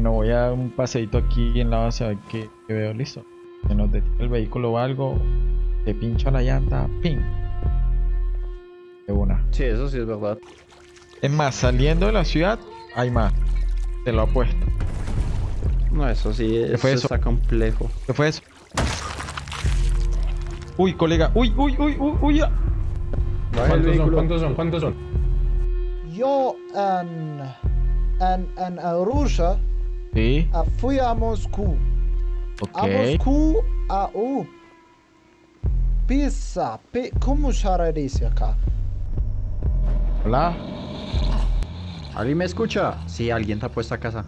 Bueno, voy a dar un paseito aquí en la base a ver qué, qué veo. Listo. Se nos detiene el vehículo o algo. Te pincha la llanta. ¡Ping! De una. Sí, eso sí es verdad. Es más, saliendo de la ciudad, hay más. Te lo apuesto. No, eso sí, eso, fue eso? está complejo. ¿Qué fue eso? Uy, colega. Uy, uy, uy, uy, uy. el ¿Cuántos son? ¿Cuántos son? ¿Cuántos son? Yo en, en, en Arusha Sí. ah, fui a Moscú. A Ok. Moscú, a... Uh, pizza. Pi, como se dice acá? Hola. ¿Alguien me escucha? Sí, alguien te ha puesto a casa.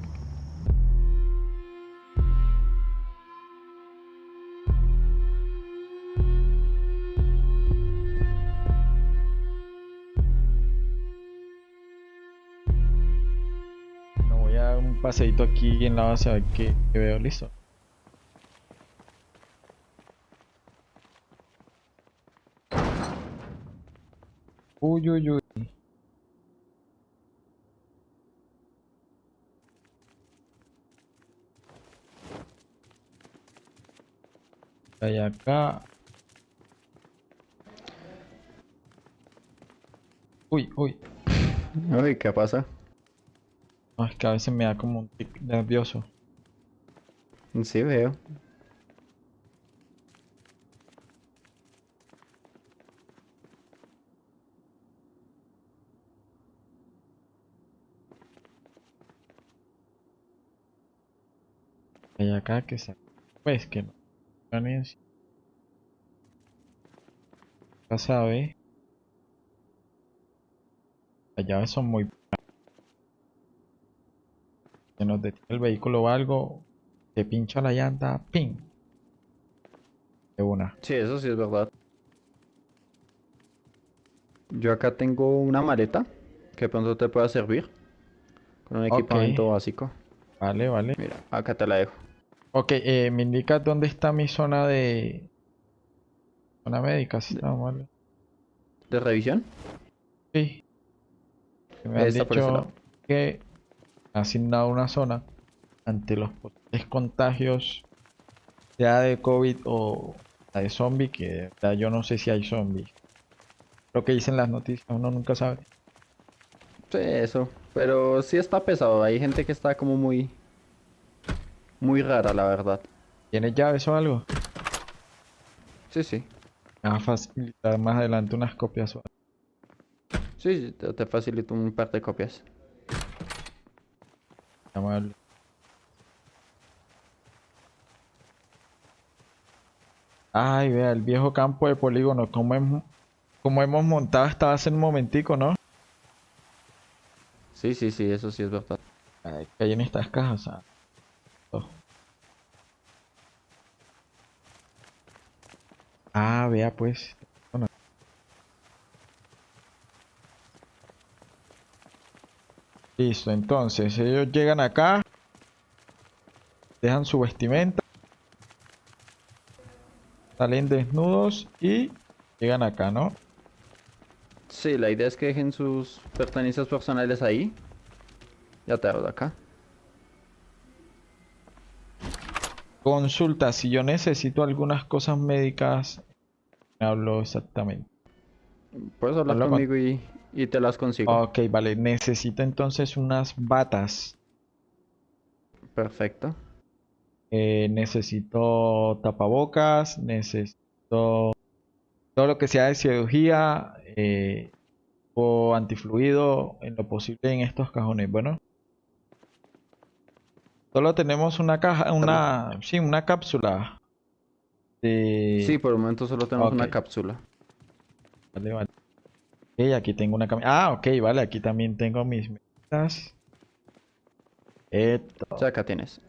Paseito aquí en la base a ver veo. Listo. Uy, uy, uy. Hay acá. Uy, uy. Uy, ¿qué pasa? No, es que a veces me da como un tic nervioso. Sí, veo. Hay acá que se... Pues que no. Ya sabe. Las llaves son muy... Nos detiene el vehículo o algo. Se pincha la llanta. ¡Ping! De una. Sí, eso sí es verdad. Yo acá tengo una maleta que pronto te pueda servir. Con un equipamiento básico. Vale, vale. Mira, acá te la dejo. Ok, eh, me indica dónde está mi zona de... Zona médica, si está mal. ¿De revisión? Sí. Me han dicho que asignado una zona ante los posibles contagios, sea de COVID o de zombie, que yo no sé si hay zombies. Lo que dicen las noticias, uno nunca sabe. Sí, eso. Pero sí está pesado. Hay gente que está como muy... Muy rara, la verdad. ¿Tienes llaves o algo? Sí, sí. Me va a facilitar más adelante unas copias. o algo. Sí, te facilito un par de copias. Amable. Ay, vea, el viejo campo de polígono, como hemos, como hemos montado base en un momentico, ¿no? Sí, sí, sí, eso sí es verdad. Ay, que hay en estas cajas. ah. Oh. Ah, vea pues. Bueno. Listo, entonces ellos llegan acá, dejan su vestimenta, salen desnudos y llegan acá, ¿no? Sí, la idea es que dejen sus pertenencias personales ahí. Ya te hablo de acá. Consulta, si yo necesito algunas cosas médicas, me hablo exactamente. Puedes hablar Habla con- conmigo y, y te las consigo. Ok, vale, necesito entonces unas batas. Perfecto. Eh, necesito tapabocas, necesito todo lo que sea de cirugía eh, o antifluido en lo posible en estos cajones. Bueno, solo tenemos una caja, una, sí, una cápsula. de- Sí, por el momento solo tenemos una cápsula. Vale, vale. Aquí tengo una cami- Ah, ok, vale, aquí también tengo mis medidas. Esto. O sea, acá tienes.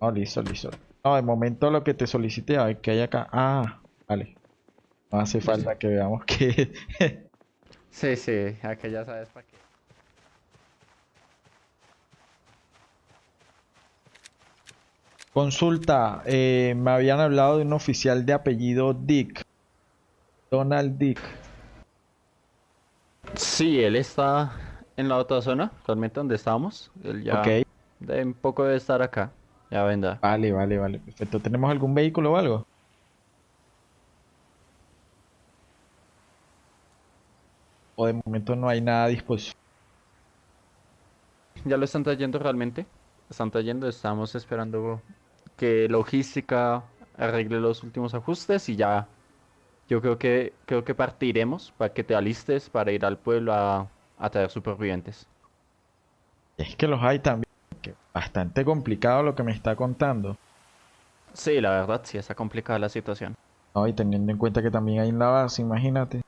Oh, listo, listo. No, de momento lo que te solicité, a ver qué hay acá. Ah, vale. No hace falta que veamos que... Sí, sí, acá ya sabes para qué. Consulta, eh, me habían hablado de un oficial de apellido Dick. Donald Dick. Sí, él está en la otra zona, realmente donde estábamos. Él ya Ok, de un poco debe estar acá. Ya vendrá. vale, vale, vale. Perfecto. ¿Tenemos algún vehículo o algo? O de momento no hay nada a disposición. Ya lo están trayendo realmente. Están trayendo, estamos esperando que logística arregle los últimos ajustes y ya. Yo creo que creo que partiremos para que te alistes para ir al pueblo a, a traer supervivientes. Es que los hay también. que bastante complicado lo que me está contando. Sí, la verdad, sí está complicada la situación. No, y teniendo en cuenta que también hay en la base, imagínate.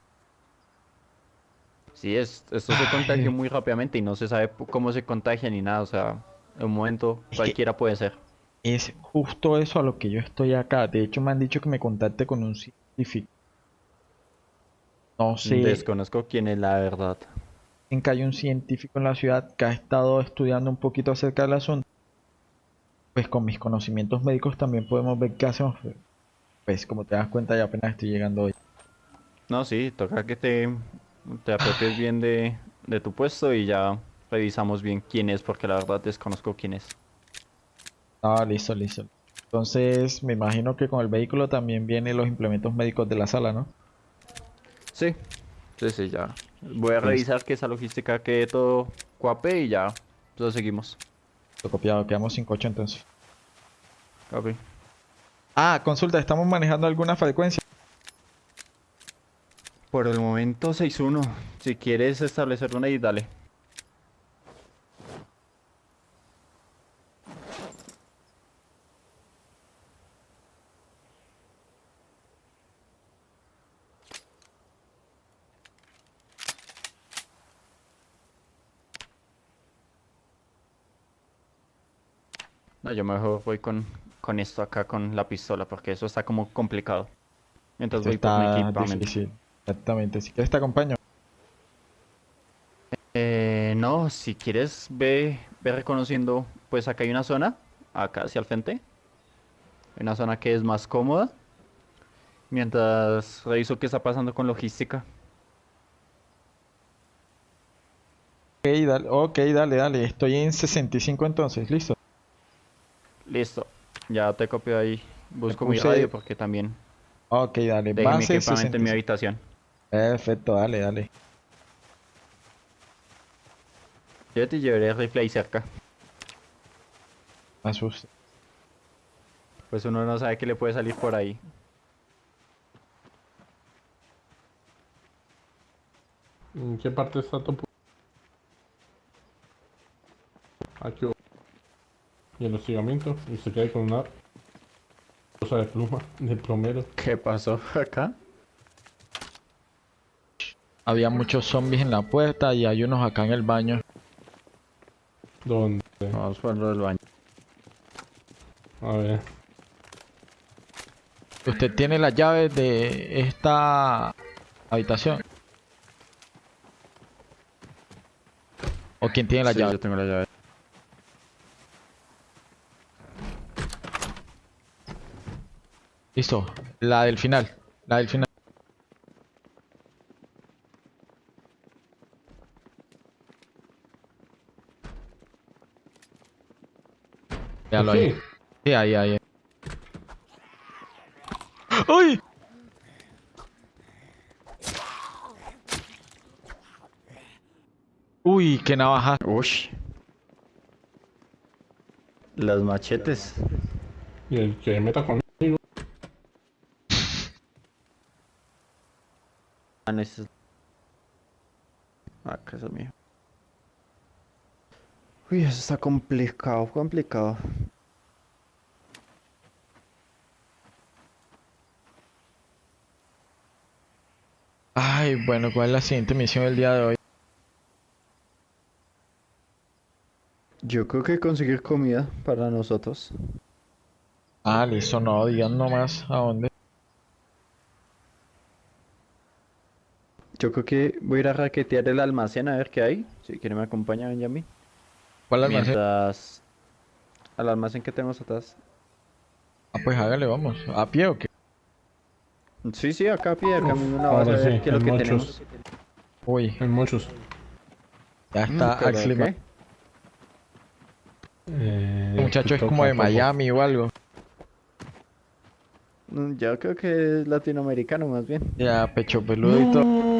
Sí, es, esto se contagia muy rápidamente y no se sabe cómo se contagia ni nada. O sea, en un momento cualquiera puede ser. Es justo eso a lo que yo estoy acá. De hecho, me han dicho que me contacte con un científico. No sé Desconozco quién es la verdad. en que hay un científico en la ciudad que ha estado estudiando un poquito acerca del asunto. Pues con mis conocimientos médicos también podemos ver qué hacemos. Pues como te das cuenta, ya apenas estoy llegando hoy. No, sí, toca que te, te apropies bien de, de tu puesto y ya revisamos bien quién es, porque la verdad desconozco quién es. Ah, listo, listo. Entonces, me imagino que con el vehículo también vienen los implementos médicos de la sala, ¿no? Sí, sí, sí, ya. Voy a revisar que esa logística quede todo cuape y ya, lo seguimos. Lo copiado, quedamos sin coche entonces. Ok. Ah, consulta, ¿estamos manejando alguna frecuencia? Por el momento 6-1. Si quieres establecer una y dale. No, yo mejor voy con, con esto acá, con la pistola, porque eso está como complicado. Mientras Esto voy por mi está equipamiento. difícil. Exactamente. Si quieres te acompaño. Eh, no, si quieres ve, ve reconociendo, pues acá hay una zona, acá hacia el frente. Una zona que es más cómoda. Mientras reviso qué está pasando con logística. Ok, dale, ok, dale, dale. Estoy en 65 entonces, listo. Listo, ya te copio ahí. Busco mi radio porque también Ok, dale. Base equipamiento en mi 65. habitación. Perfecto, dale, dale. Yo te llevaré el rifle ahí cerca. Me asusta. Pues uno no sabe qué le puede salir por ahí. ¿En qué parte está tu Aquí. Y el hostigamiento. Y se queda con una cosa de pluma de plomero. ¿Qué pasó acá? Había muchos zombies en la puerta y hay unos acá en el baño. Donde. Vamos por del baño. A ver. ¿Usted tiene las llaves de esta habitación? ¿O quién tiene la Sí, llave? yo tengo la llave. Listo. La del final. La del final. Véalo ahí. Sí. Sí, ahí, ahí. ¡Ay! Uy, qué navaja. Ush. Las machetes. Y el que meta conmigo. Ah, no, ese es- Ah, que eso es mío. Uy, eso está complicado, complicado. Ay, bueno, ¿cuál es la siguiente misión del día de hoy? Yo creo que conseguir comida para nosotros. Ah, listo, no, digan nomás a dónde. Yo creo que voy a ir a raquetear el almacén a ver qué hay. Si quiere me acompaña Benjamin. ¿Cuál almacén? Mientras... Al almacén que tenemos atrás. Ah, pues hágale, vamos. ¿A pie o qué? Sí, sí, acá a pie, acá mismo en la base, a ver sí, qué es lo hay que muchos. tenemos. Uy, Hay muchos. Ya Mm, está Axley. ¿qué? Eh, El muchacho es como de. Miami o algo. Mm, Yo creo que es latinoamericano más bien. Ya, pecho peludo y todo.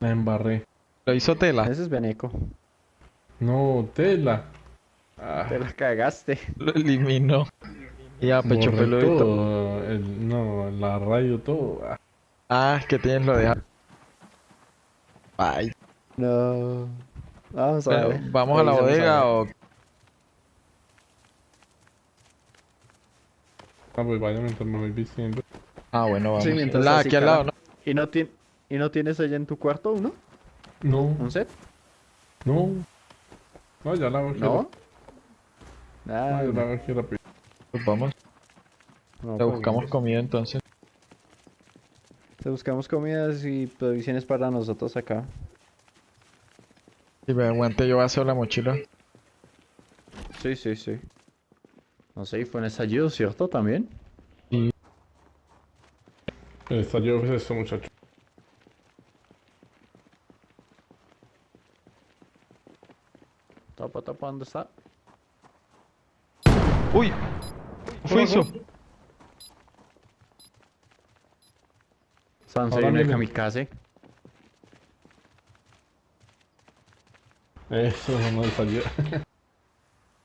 La embarré. Lo hizo tela. Ese es Beneco. No, tela. Ah, Te la cagaste. Lo eliminó. Ya, pecho borré peludo y todo. todo. El- no, la radio, todo. Ah, Ah, es que tienes lo de. Ay, No. Vamos a ver. ¿Vamos a la Revisemos bodega ver. o.? Ah, pues vaya mientras me voy vistiendo. Ah, bueno, vamos. Sí, mientras La, así, aquí al lado, ¿no? ¿Y no, ti- ¿Y no tienes allá en tu cuarto uno? No, ¿Un set? no. No, ya la aquí. ¿No? No, ya la aquí rápido. Pues vamos. no, Le pues, buscamos comida entonces. Te buscamos comidas y provisiones para nosotros acá. Si me aguante, yo voy a hacer la mochila. Sí, sí, sí. No sé, y fue en estallido, ¿cierto? También. Está yo es este muchacho. Tapa, tapa, ¿dónde está? ¡Uy! ¿Qué fue eso? Ahora en el kamikaze. Eso no es ayer.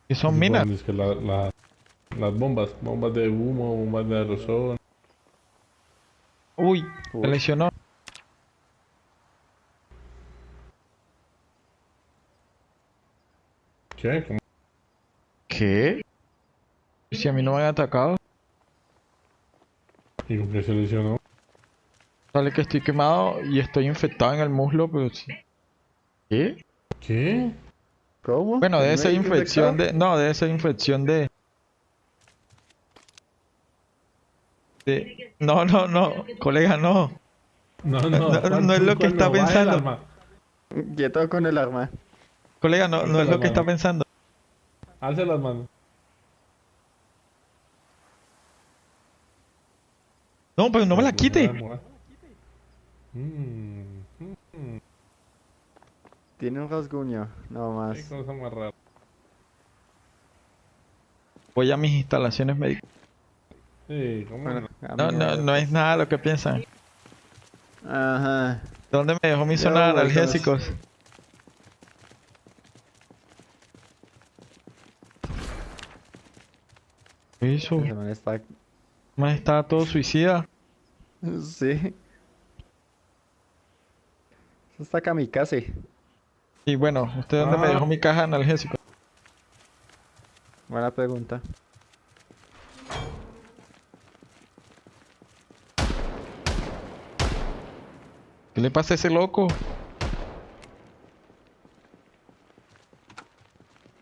¿Qué son minas? Es que la, la- las bombas, bombas de humo, bombas de aerosol. Uy, Uy. lesionó. ¿Qué? ¿Cómo? ¿Qué? Si a mí no me han atacado, ¿Y con qué se lesionó? sale que estoy quemado y estoy infectado en el muslo, pero sí. ¿Qué? ¿Qué? ¿Cómo? Bueno, ¿El debe ser infección infectado? de. No, debe ser infección de. de- No, no, no, colega, no. No, no, No, ¿cuál- no es lo que está pensando. Quieto con el arma. Colega, no, no es lo que está pensando. Alce las manos. No, pero no me la Pues, quite. vamos, ah. Mm, mm, Tiene un rasguño, no más. qué cosa más rara. Voy a mis instalaciones médicas. Sí, ¿cómo Bueno, no? No, no, es nada lo que piensan. Ajá. ¿Dónde me dejó mi Ya zona de voy, analgésicos? ¿Qué hizo? Man está... Más estaba todo suicida. Sí. Eso está kamikaze. Y bueno, ¿usted dónde me Ah. dejó mi caja de analgésicos? Buena pregunta. ¿Qué le pasa a ese loco?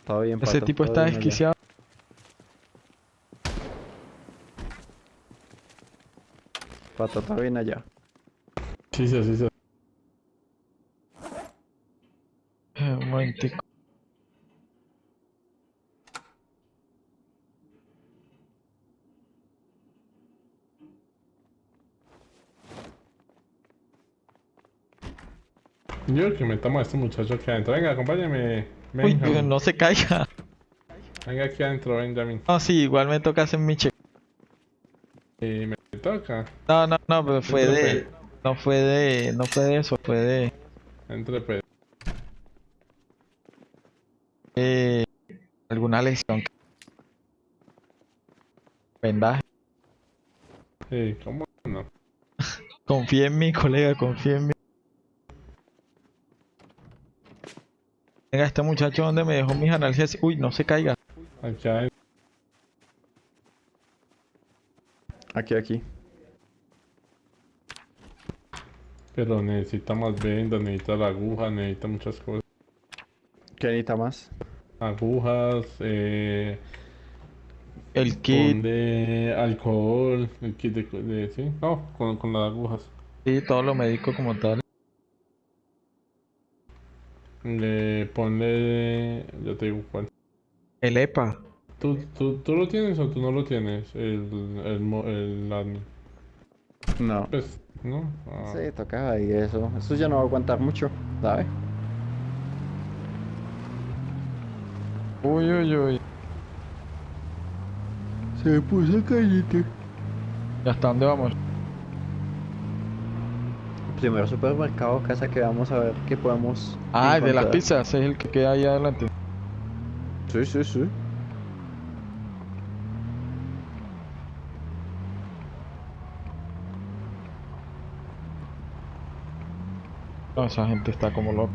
Todo bien, Ese pato, tipo está desquiciado. Pato, todo bien allá. Sí, sí, sí, sí. Eh, Un momentico. Yo que metamos a este muchacho aquí adentro. Venga, acompáñame. Uy, Benjamin. pero no se caiga. Venga aquí adentro, Benjamin. No, sí, igual me toca hacer mi check. Y me toca. No, no, no, pero fue Entre de... No fue de... No fue de eso, fue de... Entre pues. eh, alguna lesión. Vendaje. Sí, ¿cómo no? Confía en mí, colega, confía en mí. Venga, este muchacho donde me dejó mis analgésicos. Uy, no se caiga. Aquí, aquí. Pero necesita más vendas, necesita la aguja, necesita muchas cosas. ¿Qué necesita más? Agujas, eh, El kit, de alcohol, el kit de, de- sí, no, con, con las agujas. sí, todo lo médico como tal. Le ponle, ya te digo cuál. El EPA. ¿Tú, tú, tú lo tienes o tú no lo tienes? El, el, el admin. No. Pues, ¿no? Ah. Sí, tocaba y eso. Eso ya no va a aguantar mucho, ¿sabes? Uy, uy, uy. Se puso callete. ¿Y hasta dónde vamos? Primero supermercado, casa que vamos a ver qué podemos. Ah, el de las pizzas, es el que queda ahí adelante. Sí, sí, sí. No, esa gente está como loca.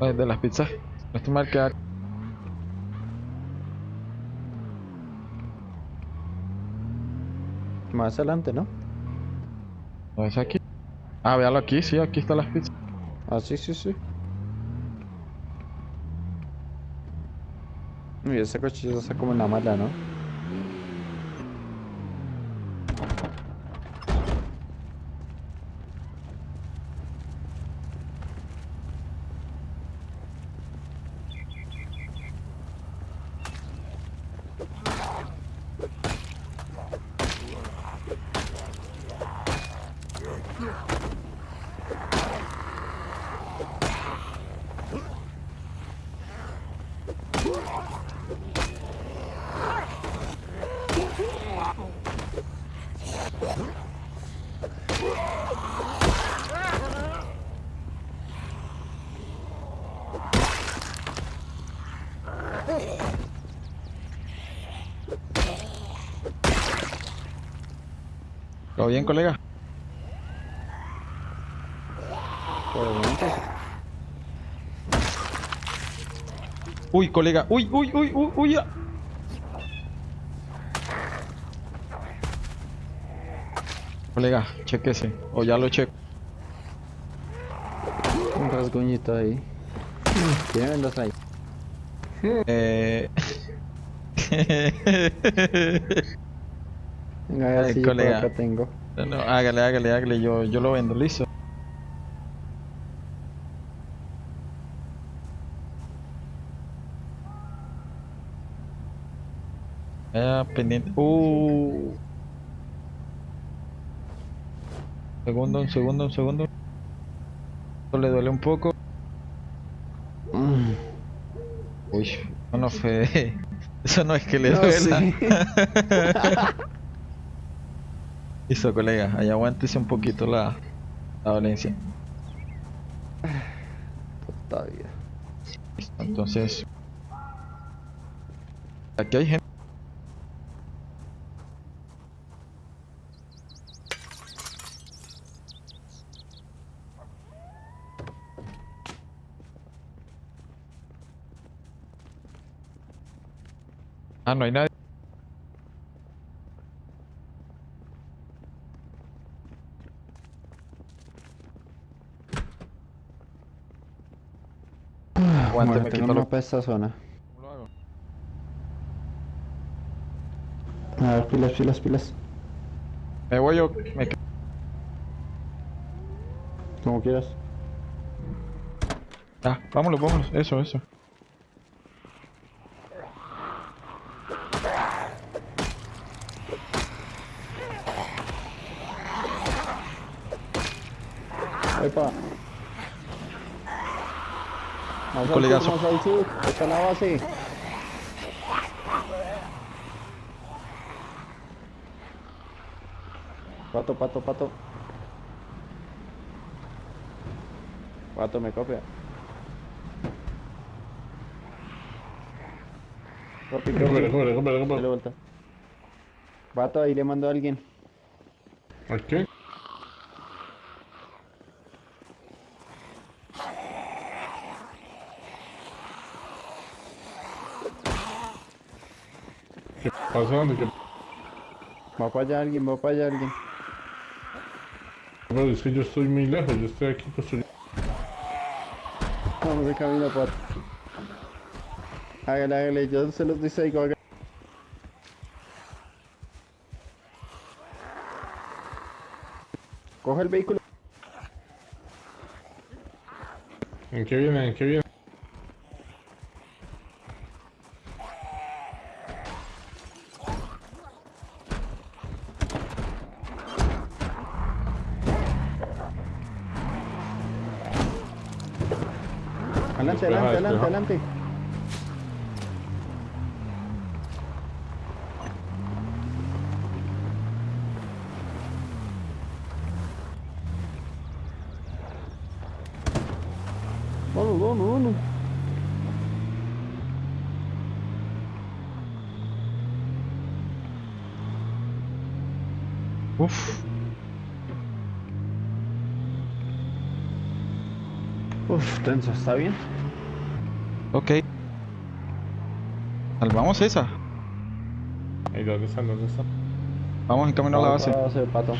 De las pizzas. No estoy mal queda. Más adelante, ¿no? ¿No es aquí? Ah, véalo aquí, sí, aquí están las pizzas. Ah, sí, sí, sí. Uy, ese cochillo está como en la mala, ¿no? Bien, colega? Por el momento. Uy, colega. Uy, uy, uy, uy, uy. Colega, chequese. O ya lo checo. Un rasguñito ahí. Vendas ahí. Eh... Venga, por colega. acá tengo. no, no, hágale, hágale, hágale. Yo, yo lo vendo, listo. Ah, pendiente. Uh. Segundo, un segundo, un segundo. Esto le duele un poco. Mm. Uy, eso no fue. Eso no es que le No, duela. sí. Listo, colega. Ahí aguántese un poquito la, la dolencia. Todavía. Listo, entonces. Aquí hay gente. Ah, no hay nadie. Aguante, Bueno, me quito de esta zona. ¿Cómo lo hago? A ver, pilas, pilas, pilas. Me voy yo. Me... Como quieras. Ah, vámonos, vámonos. Eso, eso. Epa. Más al Colegazo. al sur. Está la base. Pato, pato, pato. Pato me copia. Dale recupera. vuelta. Pato, ahí le mando a alguien. ¿A qué? ¿Qué pasa? ¿De qué? Va para allá alguien, va para allá alguien. Pero es que yo estoy muy lejos, yo estoy aquí construyendo. Vamos de camino, Pato. Hágale, hágale, yo se los distraigo. hágale. Coge el vehículo. ¿En qué viene? ¿En qué viene? Adelante, Despeja, adelante, adelante, despeja. adelante. Vamos, vamos, vamos. Uf. Uf, tenso, ¿está bien? Ok. Salvamos esa. ¿Y dónde están? ¿Dónde están? Vamos en camino a la base. para la base, pato.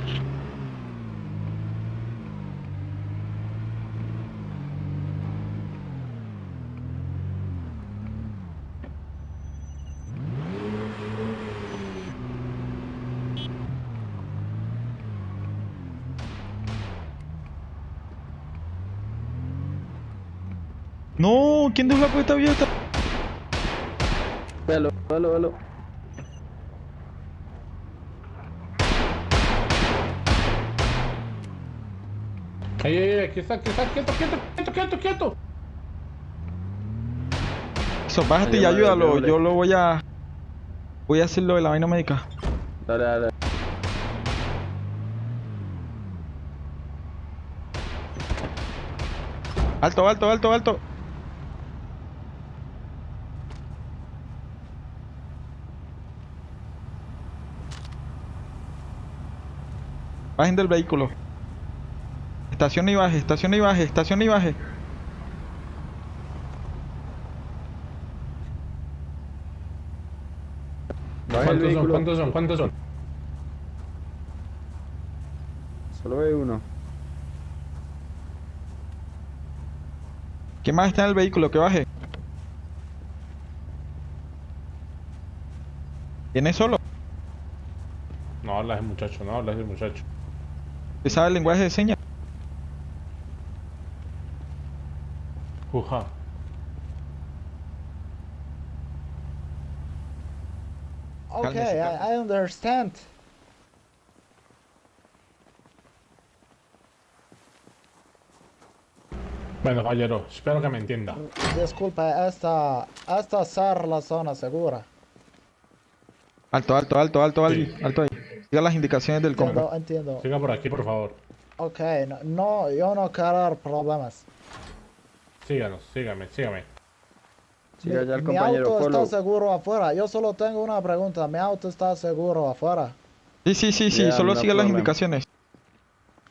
No, ¿quién dejó la puerta abierta? Véalo, véalo, véalo. ¡Ay, ay, ay! Aquí está, aquí está, quieto, quieto, quieto, quieto, quieto. Eso, bájate y ayúdalo. Yo lo voy a. Voy a hacer lo de la vaina médica. Dale, dale. Alto, alto, alto, alto. Bajen del vehículo. Estación y baje, estación y baje, estación y baje. ¿Cuántos son? vehículo. ¿Cuántos son? ¿Cuántos son? Solo ve uno. ¿Quién más está en el vehículo? Que baje. ¿Viene solo? No habla ese muchacho, no habla ese muchacho. ¿Usted sabe el lenguaje de señas? Uja. Okay, I, I understand. Bueno, caballero, espero que me entienda. Disculpe, esta, esta ser la zona segura. Alto, alto, alto, alto, alto, Sí. alto ahí. Siga las indicaciones del compa. Entiendo, entiendo. Siga por aquí, por favor. Ok, no, no, yo no quiero problemas. Síganos, sígame, sígame. Sí, allá el mi compañero auto Polo. está seguro afuera. Yo solo tengo una pregunta. Mi auto está seguro afuera. Sí, sí, sí, sí, Ya, solo no siga las indicaciones.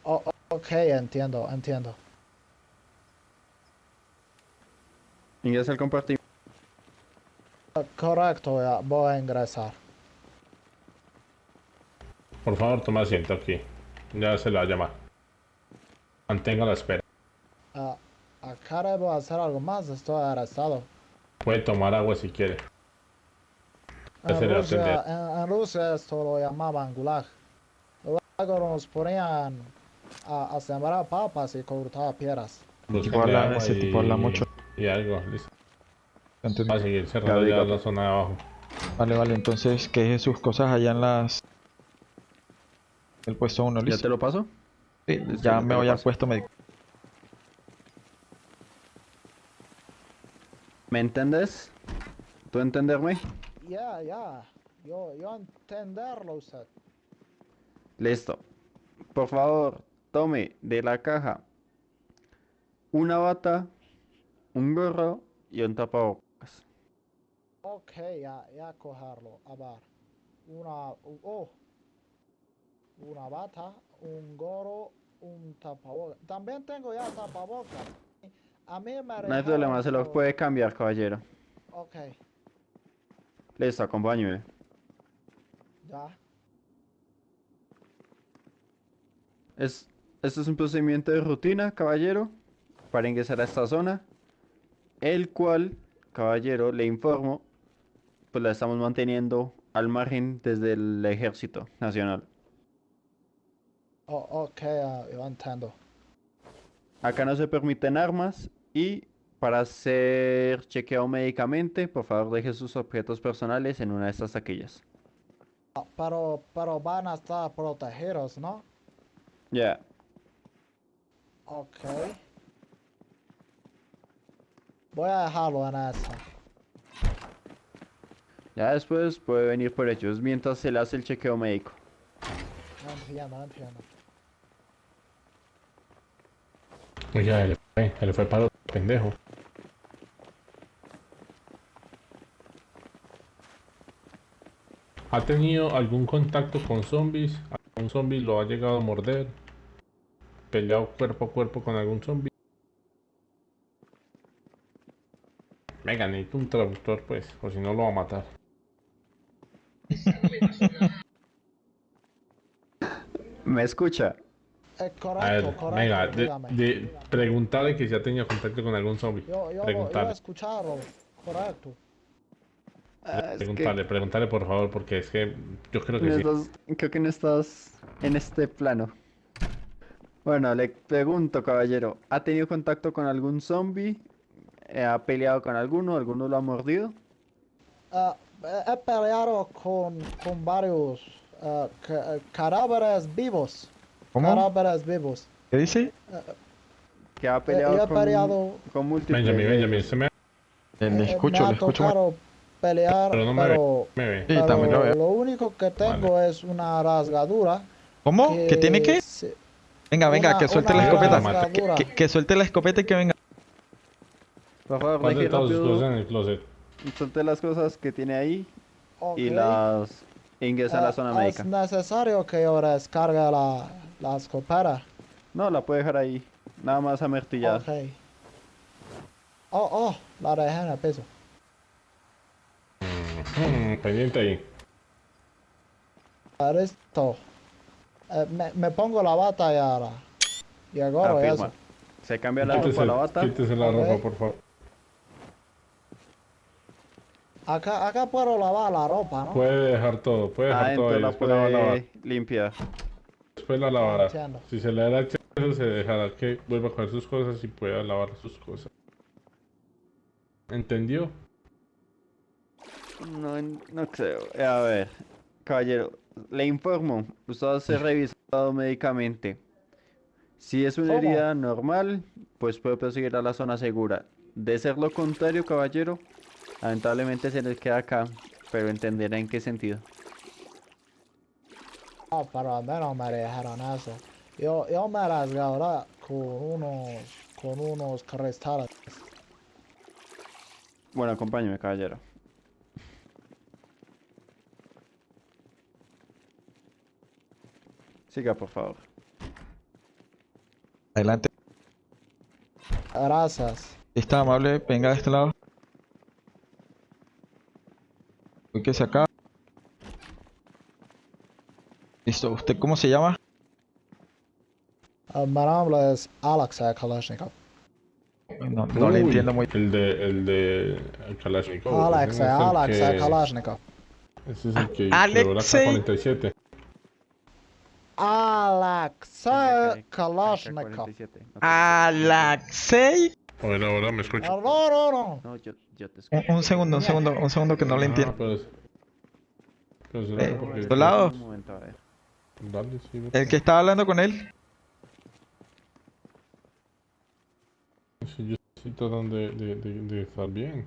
O- o- ok, entiendo, entiendo. Ingresa el compartimiento. Correcto, ya voy a ingresar. Por favor, toma asiento aquí. Ya se la va a llamar. Mantenga la espera. Ah, acá debo hacer algo más. Estoy arrestado. Puede tomar agua si quiere. En Rusia, atender. en, en Rusia esto lo llamaban gulag. Luego nos ponían a, a sembrar papas y cortar piedras. Ese tipo habla mucho. Y algo, listo. Va a seguir cerrando Ya, la zona de abajo. Vale, vale, entonces que deje sus cosas allá en las... El puesto 1, ¿Ya listo. te lo paso? Sí, listo, ya me voy al puesto médico. ¿Me entiendes? ¿Tú entenderme? Ya, ya. Yo, yo entenderlo usted. Listo. Por favor, tome de la caja una bata, un gorro y un tapabocas. Ok, ya, ya cogerlo. A ver. Una, oh. Una bata, un gorro, un tapabocas. También tengo ya tapabocas. A mí me No hay problema, se lo puede cambiar, caballero. Ok, Listo, acompáñeme. ya. Es, este es un procedimiento de rutina, caballero, para ingresar a esta zona, el cual, caballero, le informo, pues la estamos manteniendo al margen desde el Ejército Nacional. Oh, ok, ya, yo entiendo. Acá no se permiten armas y para ser chequeado médicamente, por favor deje sus objetos personales en una de estas taquillas. Ah, Pero, pero van a estar protegidos, ¿no? Ya, Ok. voy a dejarlo en esta. Ya después puede venir por ellos mientras se le hace el chequeo médico. No entiendo, no entiendo. Oiga, él fue, él fue para otro pendejo. ¿Ha tenido algún contacto con zombies? ¿Algún zombie lo ha llegado a morder? ¿Peleado cuerpo a cuerpo con algún zombie? Venga, necesito un traductor pues, o si no lo va a matar. ¿Me escucha? Es A ver, correcto, correcto. venga, de, dígame. de preguntarle que si ha tenido contacto con algún zombie. Yo, yo, lo- yo Preguntarle. correcto. Ah, que Preguntarle, por favor, porque es que yo creo que no sí. estás- creo que no estás en este plano. Bueno, le pregunto, caballero, ¿ha tenido contacto con algún zombie? Eh, ¿Ha peleado con alguno? ¿Alguno lo ha mordido? Ah, he peleado con, con varios eh, cadáveres vivos. ¿Cómo? Cadáveres vivos. ¿Qué dice? ¿Que ha Eh, peleado he con, peleado- con múltiples? Benjamin, Benjamin? ¿se me, Eh, le Eh, escucho, me ha le escucho. pelear, Pero no me pero, me ve? Sí, pero también lo veo. lo único que tengo es una rasgadura. ¿Cómo? ¿Que tiene que? se- Venga, venga, una- que suelte la escopeta. rasgadura. Que, que suelte la escopeta y que venga. Todas sus rápido, en el closet. suelte las cosas que tiene ahí y Ok. las ingresa a la Ah, zona Es médica. necesario que yo descargue la, la escopeta. No, la puede dejar ahí, nada más amartillar. Ok. Oh, oh, la dejé en el piso. Mm, pendiente ahí. Listo. Eh, me, me pongo la bata y ahora. Y y Afirma. eso. Se cambia la Quítese, ropa, la bata. quítese la ropa, por favor. Acá, acá puedo lavar la ropa, ¿no? Puede dejar todo, puede dejar todo Adentro ahí. la Después la a puede limpiar. Después la lavará. Si se le da acceso, se dejará que vuelva a coger sus cosas y pueda lavar sus cosas. ¿Entendió? No, no creo. A ver, caballero, le informo. Usted va a ser revisado médicamente. Si es una ¿Cómo? herida normal, pues puede proseguir a la zona segura. De ser lo contrario, caballero, lamentablemente se les queda acá, pero entenderá en qué sentido. No, pero al menos me dijeron eso. Yo, yo me rasgaré con unos, con unos cristales. Bueno, acompáñeme, caballero. Siga, por favor. Adelante. Gracias. Está amable, venga de este lado. Uy, que se acaba. Listo, ¿usted cómo se llama? Eh, mi nombre es Alex eh, Kalashnikov. No, no le entiendo muy El de, el de Kalashnikov. Alex, ese eh, Alex eh, que- Kalashnikov. Ese es el que Alexei. quebró la K-47. Alex eh, AK-47, Kalashnikov. Alaxei. Ahora, ahora me escucho. No, no, no. No, yo, yo te Un, escucho. un segundo, un segundo, un segundo que no le Ah, entiendo. pues. Pues Eh, porque- ¿tu lado? Un momento, a ver. Dale, sí, vete. El que estaba hablando con él. Sí, yo estoy tratando de, de, de, de estar bien.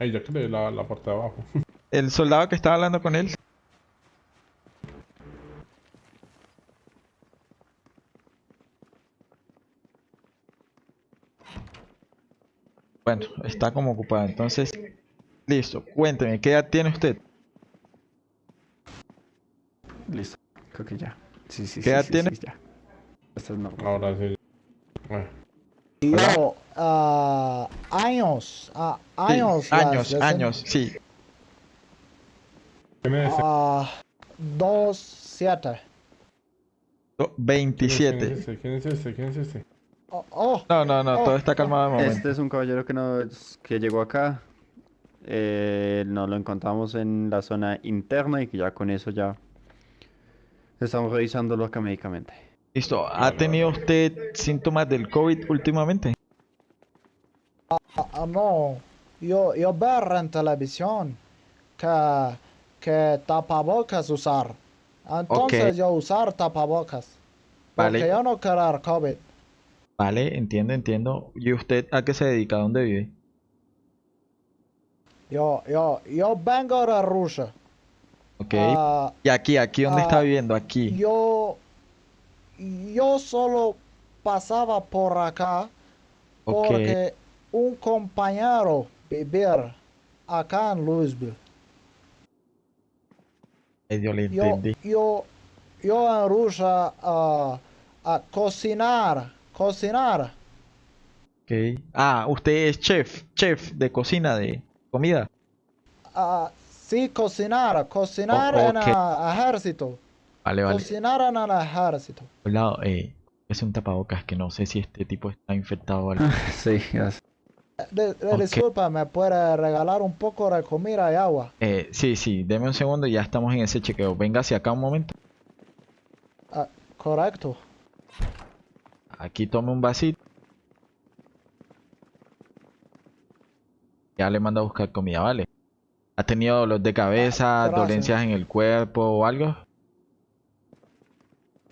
Ay, ya creé la, la parte de abajo. El soldado que estaba hablando con él. Bueno, está como ocupado. Entonces, listo. Cuénteme, ¿qué edad tiene usted? Listo, creo que ya. Sí, sí, ¿Qué sí, edad sí, tiene? sí, ya. Esto es normal. Ahora sí. Bueno, Yo, ah, años, ah, Sí, años. las años, años, sí. ¿quién es ese? Ah, dos, siete. Do- ¿Quién 27. es ese? ¿Quién es ese? ¿Quién es ese? Oh, oh, No, no, no, todo está calmado de momento. Este es un caballero que, nos, que llegó acá. Eh, nos lo encontramos en la zona interna y que ya con eso ya estamos revisándolo acá médicamente. Listo. ¿Ha tenido usted síntomas del COVID últimamente? ah, no. Yo, yo ver en televisión que, que tapabocas usar. Entonces yo usar tapabocas. Vale. Porque yo no quiero COVID. Vale, entiendo, entiendo. ¿Y usted a qué se dedica? ¿Dónde vive? Yo, yo, yo vengo de Rusia. Ok. Ah, ¿Y aquí, aquí dónde está ah, viviendo? Aquí. yo, yo solo pasaba por acá Ok. porque un compañero vivir acá en Louisville. Medio le Yo, entendí. yo, yo en Rusia ah, a cocinar, cocinar. Ok. Ah, usted es chef, chef de cocina, de comida. ah, sí, cocinar, cocinar en el ejército. Vale, vale. Cocinar en el ejército. Hola, eh, es un tapabocas que no sé si este tipo está infectado o algo. Sí, ya sé. De-. Disculpa, ¿me puede regalar un poco de comida y agua? Eh, sí, sí, deme un segundo y ya estamos en ese chequeo. Venga hacia acá un momento. Ah, correcto. Aquí tome un vasito. Ya le mando a buscar comida, ¿vale? ¿Ha tenido dolor de cabeza, gracias. dolencias en el cuerpo o algo?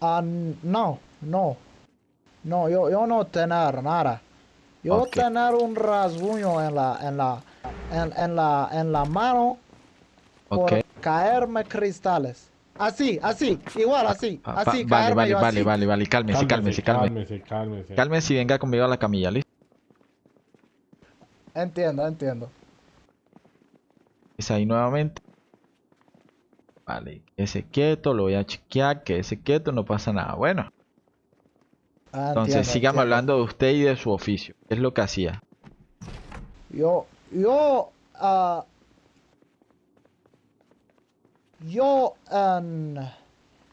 Ah, n- no, no. No, yo, yo no tener nada. Yo Ok. tener un rasguño en la, en la, en, en la, en la mano por Ok. caerme cristales. Así, así, igual así, Ah, va- así, vale, caerme vale, yo vale, así. vale, vale, cálmese, cálmese, cálmese. cálmese, cálmese. Cálmese y venga conmigo a la camilla, ¿listo? Entiendo, entiendo. Es ahí nuevamente. Vale, quédese quieto, lo voy a chequear, quédese quieto, no pasa nada. Bueno, Ah, entonces entiendo, sígame entiendo. hablando de usted y de su oficio. ¿Qué es lo que hacía? Yo, yo, ah, yo en,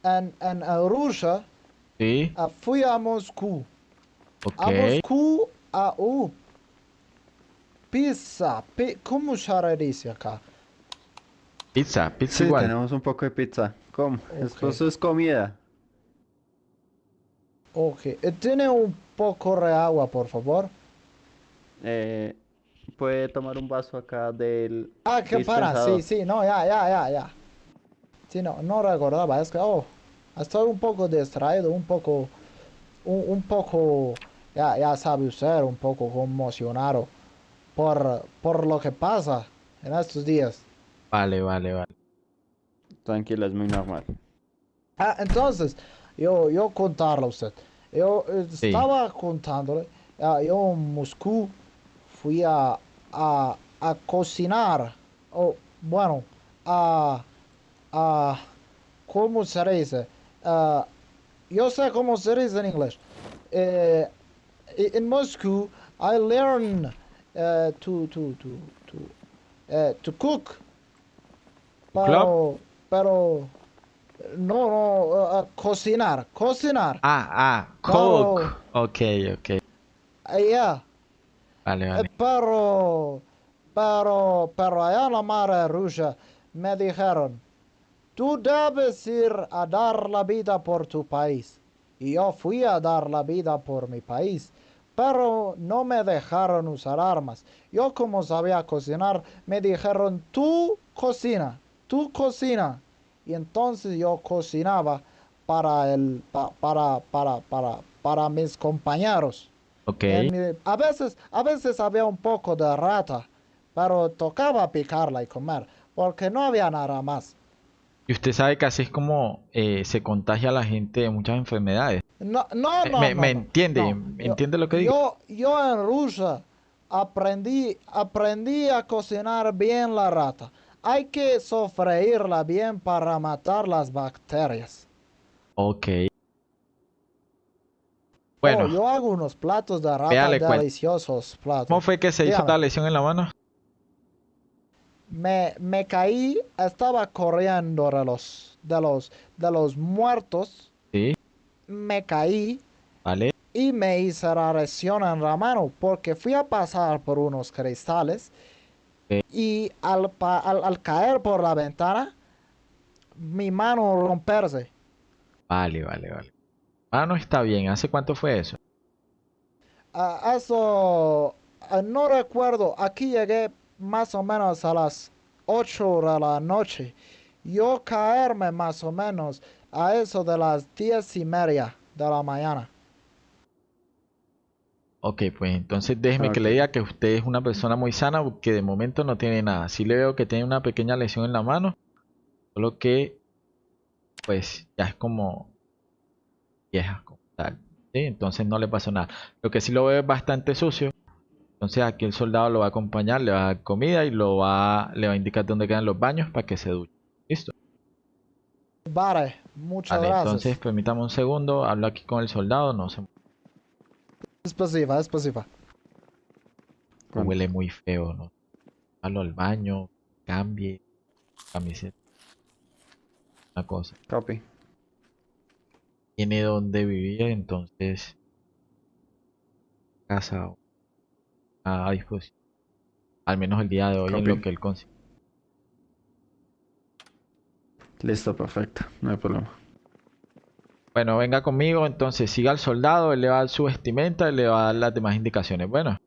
en, en Rusia Sí, ah, fui a Moscú. A ok. Moscú, a uh, pizza, pi- ¿cómo se dice acá? Pizza, pizza Sí, igual. tenemos un poco de pizza. ¿Cómo? Esto Ok. eso es comida. Ok, eh, tiene un poco de agua, por favor. Eh, puede tomar un vaso acá del Ah, qué para, sí, sí, no, ya, ya, ya, ya. Sí, no, no recordaba, es que, oh, estoy un poco distraído, un poco, un, un poco, ya, ya sabe usted, un poco conmocionado por, por lo que pasa en estos días. Vale, vale, vale. Tranquila, es muy normal. Ah, entonces, yo, yo contarle a usted. Yo eh, Sí. estaba contándole, ah, yo en Moscú fui a, a, a cocinar, o bueno, a, a, ¿cómo se dice? Ah, yo sé cómo se dice en inglés. Eh, i- in Moscow, I learn uh, to, to, to, to, eh, to cook. Pero, pero, no, no, uh, uh, cocinar, cocinar. Ah, ah, Claro. Coke. Ok, ok. Eh, yeah. Vale, Eh, vale. Pero, pero, pero allá en la mar Rusia me dijeron, tú debes ir a dar la vida por tu país. Y yo fui a dar la vida por mi país, pero no me dejaron usar armas. Yo como sabía cocinar, me dijeron, tú cocina, tú cocina. Y entonces yo cocinaba para el, pa- para, para, para, para mis compañeros. Ok. En mi- a veces, a veces había un poco de rata, pero tocaba picarla y comer, porque no había nada más. Y usted sabe que así es como eh, se contagia a la gente de muchas enfermedades. No, no, Me- no, me, no, me entiende, no. ¿Me Yo- entiende lo que digo? Yo, yo en Rusia aprendí, aprendí a cocinar bien la rata. Hay que sofreírla bien para matar las bacterias. Ok. Oh, Bueno, yo hago unos platos de rata cuento. deliciosos platos. ¿cómo fue que se hizo la lesión en la mano? me, me caí, estaba corriendo de los, de los, de los muertos, Sí, me caí vale. y me hice la lesión en la mano porque fui a pasar por unos cristales. Y al, pa- al, al caer por la ventana, mi mano romperse. Vale, vale, vale. Ah, no está bien. ¿Hace cuánto fue eso? Ah, eso, ah, no recuerdo, aquí llegué más o menos a las 8 de la noche. Yo caerme más o menos a eso de las 10 y media de la mañana. Ok, pues entonces déjeme que le diga que usted es una persona muy sana porque de momento no tiene nada. Sí le veo que tiene una pequeña lesión en la mano, solo que pues ya es como vieja como tal. ¿sí? Entonces no le pasó nada. Lo que sí lo veo es bastante sucio. Entonces aquí el soldado lo va a acompañar, le va a dar comida y lo va, le va a indicar dónde quedan los baños para que se duche. ¿Listo? Vale, muchas Vale, gracias. entonces permítame un segundo, hablo aquí con el soldado, no se pasiva, es. Huele muy feo, ¿no? Malo al baño, cambie, camiseta. Una cosa. Copy. Tiene donde vivir, entonces. Casa o. a disposición. Al menos el día de hoy Copy. en lo que él consigue. Listo, perfecto. No hay problema. Bueno, venga conmigo, entonces siga al soldado, él le va a dar su vestimenta y le va a dar las demás indicaciones. Bueno.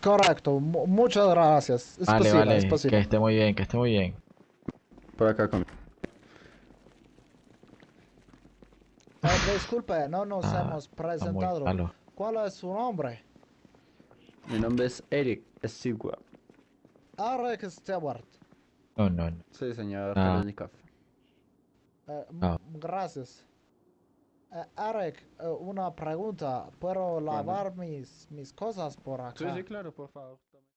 Correcto, muchas gracias. Es vale, posible, vale. Es posible. Que esté muy bien, que esté muy bien. Por acá conmigo. Ah, disculpe, no nos ah, hemos presentado. ¿Cuál es su nombre? Mi nombre es Eric Stewart. Ah, Eric Stewart. No, no, no. Sí, señor. Ah. Eh, no. Gracias. Eh, Eric, eh, una pregunta. ¿Puedo lavar mis, mis cosas por acá? claro, por favor.